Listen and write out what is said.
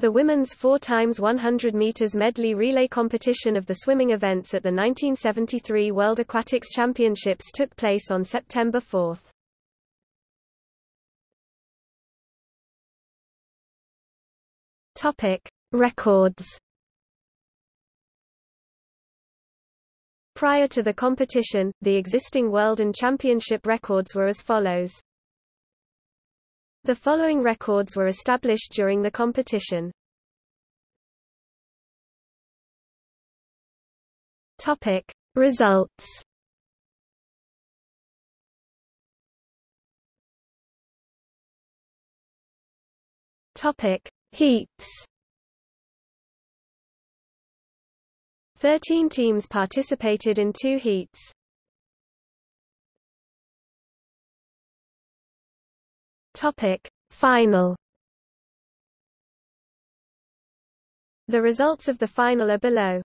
The women's 4 times 100 meters medley relay competition of the swimming events at the 1973 World Aquatics Championships took place on September 4. Topic: Records. Prior to the competition, the existing world and championship records were as follows. The following records were established during the competition. Topic: Results. Topic: Heats. 13 teams participated in two heats. Topic: Final. The results of the final are below.